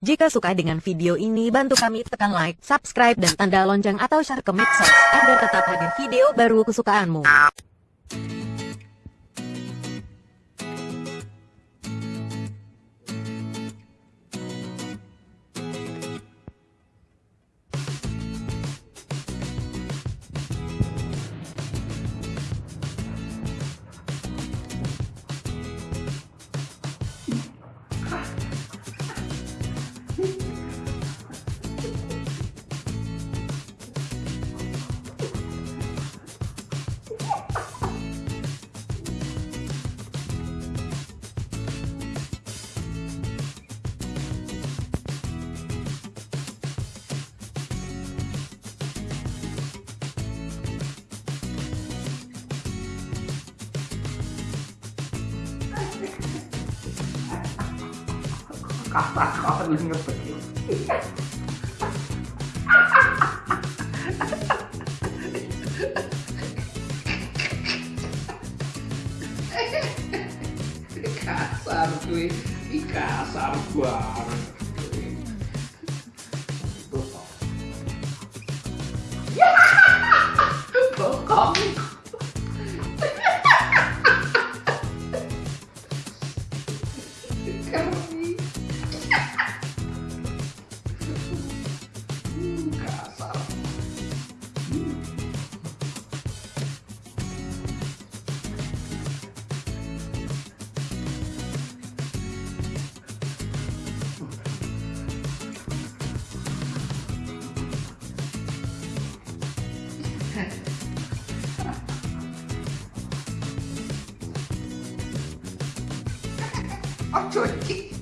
Jika suka dengan video ini, bantu kami tekan like, subscribe, dan tanda lonceng atau share ke medsos agar tetap hadir video baru kesukaanmu. Kau ngetik kasar cuy. Kasar banget. あ、ちょい。